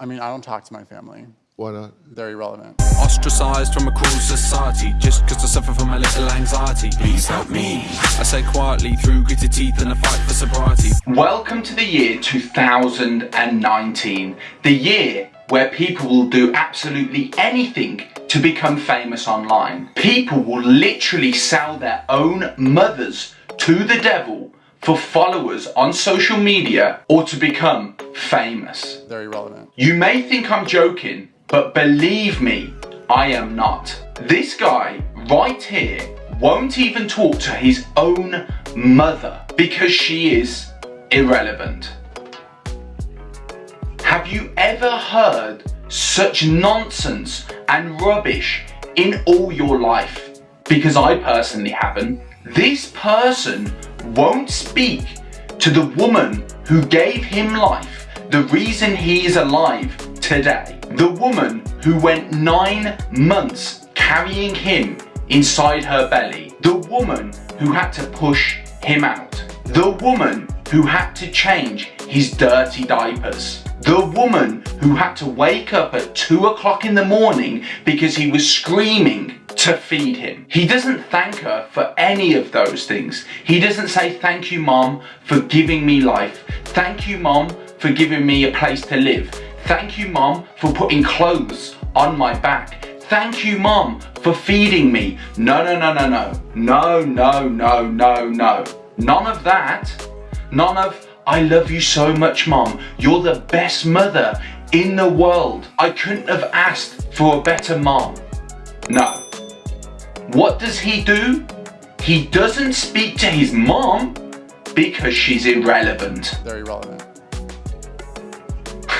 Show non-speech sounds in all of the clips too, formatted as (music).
I mean, I don't talk to my family. Why not? They're irrelevant. Ostracized from a cruel society Just cause I suffer from a little anxiety Please help me I say quietly through gritted teeth and a fight for sobriety Welcome to the year 2019 The year where people will do absolutely anything to become famous online People will literally sell their own mothers to the devil for followers on social media or to become famous. Very relevant. You may think I'm joking, but believe me, I am not. This guy right here won't even talk to his own mother because she is irrelevant. Have you ever heard such nonsense and rubbish in all your life? Because I personally haven't. This person won't speak to the woman who gave him life, the reason he is alive today. The woman who went nine months carrying him inside her belly. The woman who had to push him out. The woman who had to change his dirty diapers. The woman who had to wake up at 2 o'clock in the morning because he was screaming to feed him. He doesn't thank her for any of those things. He doesn't say thank you mom for giving me life. Thank you mom for giving me a place to live. Thank you mom for putting clothes on my back. Thank you mom for feeding me. No, no, no, no, no. No, no, no, no, no. None of that. None of I love you so much mom. You're the best mother in the world. I couldn't have asked for a better mom. No. What does he do? He doesn't speak to his mom because she's irrelevant. They're irrelevant. (laughs)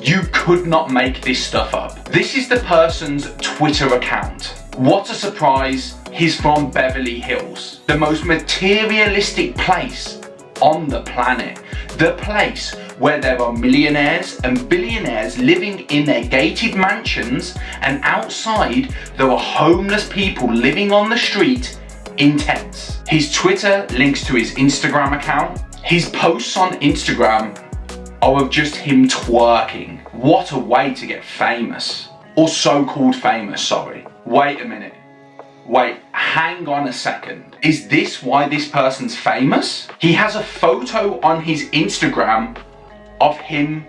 You could not make this stuff up. This is the person's Twitter account. What a surprise, he's from Beverly Hills. The most materialistic place on the planet. The place where there are millionaires and billionaires living in their gated mansions and outside there are homeless people living on the street in tents. His Twitter links to his Instagram account. His posts on Instagram are of just him twerking. What a way to get famous. Or so-called famous, sorry. Wait a minute. Wait, hang on a second. Is this why this person's famous? He has a photo on his Instagram of him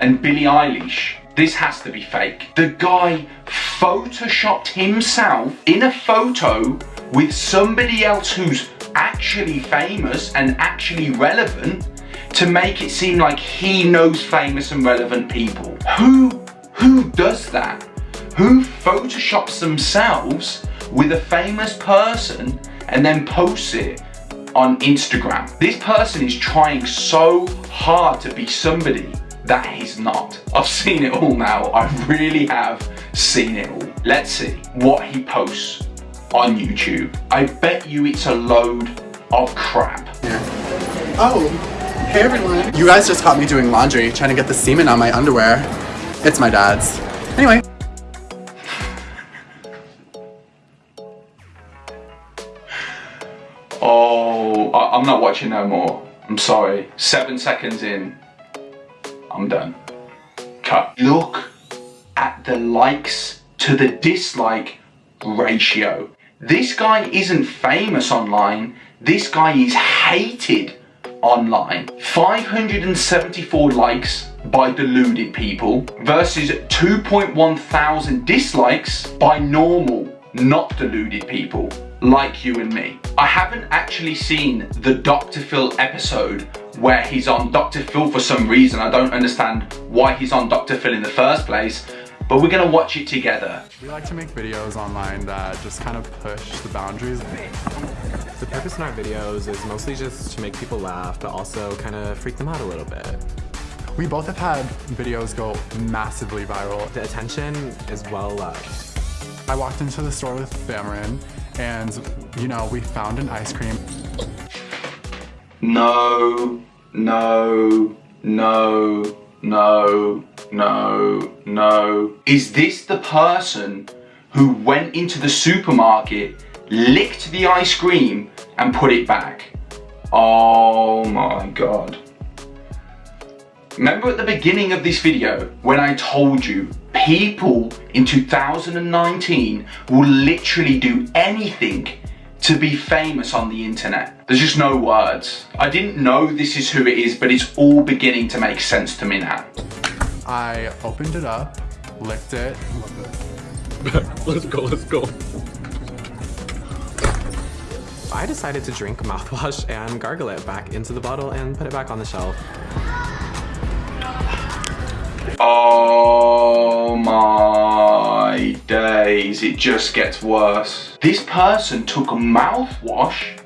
and Billie Eilish. This has to be fake. The guy photoshopped himself in a photo with somebody else who's actually famous and actually relevant to make it seem like he knows famous and relevant people. Who, who does that? Who photoshops themselves with a famous person and then posts it on Instagram. This person is trying so hard to be somebody that he's not. I've seen it all now. I really have seen it all. Let's see what he posts on YouTube. I bet you it's a load of crap. Yeah. Oh, hey everyone. You guys just caught me doing laundry, trying to get the semen on my underwear. It's my dad's. I'm not watching no more. I'm sorry. Seven seconds in, I'm done. Cut. Look at the likes to the dislike ratio. This guy isn't famous online. This guy is hated online. 574 likes by deluded people versus 2.1 thousand dislikes by normal, not deluded people like you and me. I haven't actually seen the Dr. Phil episode where he's on Dr. Phil for some reason. I don't understand why he's on Dr. Phil in the first place, but we're gonna watch it together. We like to make videos online that just kind of push the boundaries. The purpose in our videos is mostly just to make people laugh, but also kind of freak them out a little bit. We both have had videos go massively viral. The attention is well loved. I walked into the store with Bamarin and, you know, we found an ice cream. No, no, no, no, no, no. Is this the person who went into the supermarket, licked the ice cream and put it back? Oh my god. Remember at the beginning of this video when I told you people in 2019 will literally do anything to be famous on the internet. There's just no words. I didn't know this is who it is, but it's all beginning to make sense to me now. I opened it up, licked it. (laughs) let's go, let's go. I decided to drink mouthwash and gargle it back into the bottle and put it back on the shelf. Oh my days, it just gets worse. This person took a mouthwash,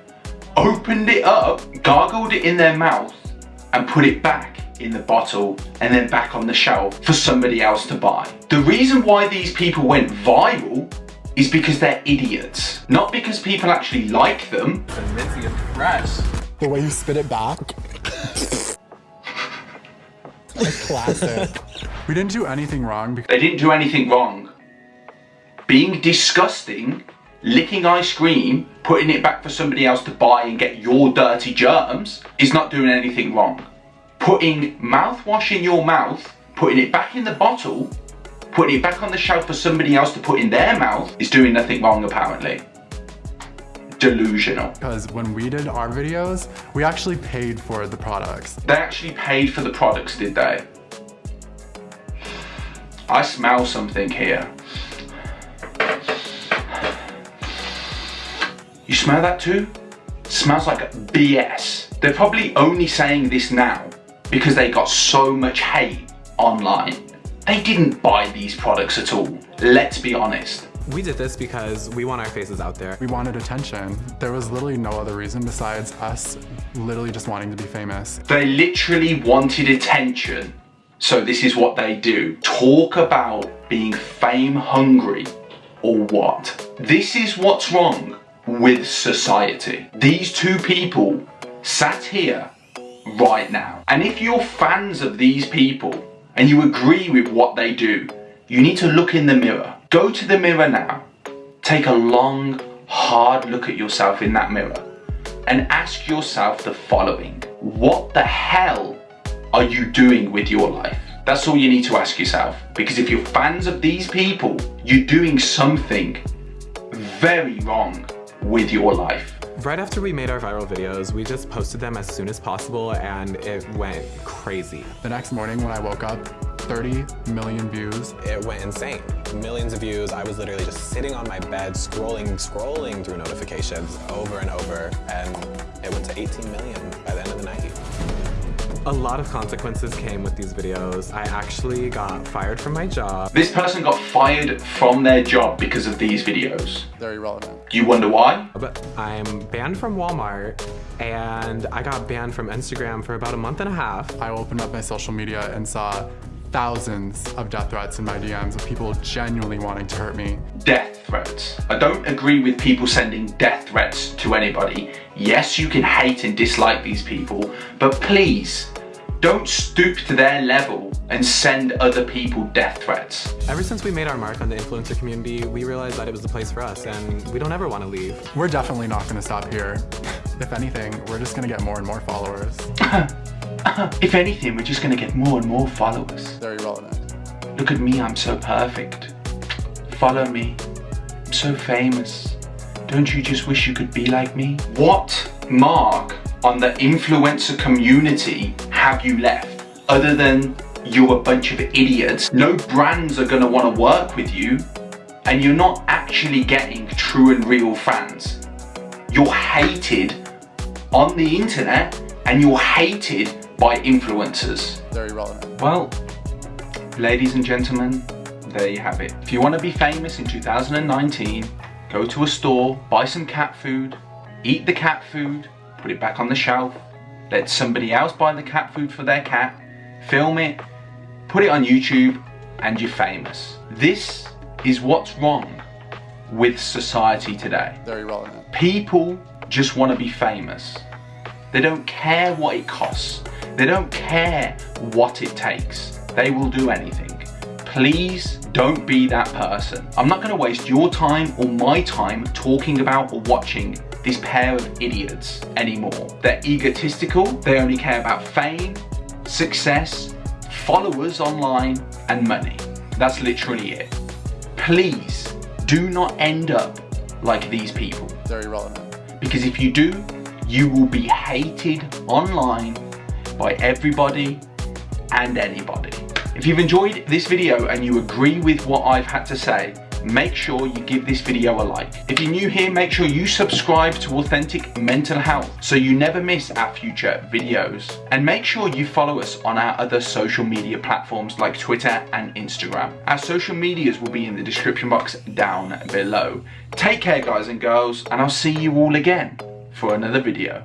opened it up, gargled it in their mouth, and put it back in the bottle and then back on the shelf for somebody else to buy. The reason why these people went viral is because they're idiots. Not because people actually like them. The way you spit it back. (laughs) classic. We didn't do anything wrong because They didn't do anything wrong. Being disgusting, licking ice cream, putting it back for somebody else to buy and get your dirty germs is not doing anything wrong. Putting mouthwash in your mouth, putting it back in the bottle, putting it back on the shelf for somebody else to put in their mouth is doing nothing wrong apparently. Delusional. because when we did our videos, we actually paid for the products. They actually paid for the products, did they? I smell something here. You smell that too? smells like BS. They're probably only saying this now because they got so much hate online. They didn't buy these products at all. Let's be honest. We did this because we want our faces out there. We wanted attention. There was literally no other reason besides us literally just wanting to be famous. They literally wanted attention. So this is what they do. Talk about being fame hungry or what? This is what's wrong with society. These two people sat here right now. And if you're fans of these people and you agree with what they do, you need to look in the mirror. Go to the mirror now. Take a long, hard look at yourself in that mirror and ask yourself the following. What the hell are you doing with your life? That's all you need to ask yourself. Because if you're fans of these people, you're doing something very wrong with your life. Right after we made our viral videos, we just posted them as soon as possible and it went crazy. The next morning when I woke up, 30 million views. It went insane. Millions of views. I was literally just sitting on my bed, scrolling, scrolling through notifications over and over, and it went to 18 million by the end of the night. A lot of consequences came with these videos. I actually got fired from my job. This person got fired from their job because of these videos. Very relevant. You wonder why? But I'm banned from Walmart and I got banned from Instagram for about a month and a half. I opened up my social media and saw thousands of death threats in my DMs of people genuinely wanting to hurt me. Death threats. I don't agree with people sending death threats to anybody. Yes, you can hate and dislike these people, but please, don't stoop to their level and send other people death threats. Ever since we made our mark on the influencer community, we realized that it was the place for us and we don't ever want to leave. We're definitely not gonna stop here. (laughs) If anything, we're just gonna get more and more followers. (laughs) (coughs) If anything, we're just gonna get more and more followers. Very relevant. Look at me, I'm so perfect. Follow me. I'm so famous. Don't you just wish you could be like me? What mark on the influencer community have you left other than you're a bunch of idiots? No brands are gonna wanna work with you and you're not actually getting true and real fans. You're hated on the internet and you're hated by influencers. Very relevant. Well, ladies and gentlemen, there you have it. If you want to be famous in 2019, go to a store, buy some cat food, eat the cat food, put it back on the shelf, let somebody else buy the cat food for their cat, film it, put it on YouTube, and you're famous. This is what's wrong with society today. Very relevant. People just want to be famous. They don't care what it costs. They don't care what it takes. They will do anything. Please don't be that person. I'm not going to waste your time or my time talking about or watching this pair of idiots anymore. They're egotistical. They only care about fame, success, followers online, and money. That's literally it. Please do not end up like these people. They're irrelevant. Because if you do, you will be hated online by everybody and anybody. If you've enjoyed this video and you agree with what I've had to say, make sure you give this video a like. If you're new here, make sure you subscribe to Authentic Mental Health so you never miss our future videos. And make sure you follow us on our other social media platforms like Twitter and Instagram. Our social medias will be in the description box down below. Take care guys and girls and I'll see you all again for another video.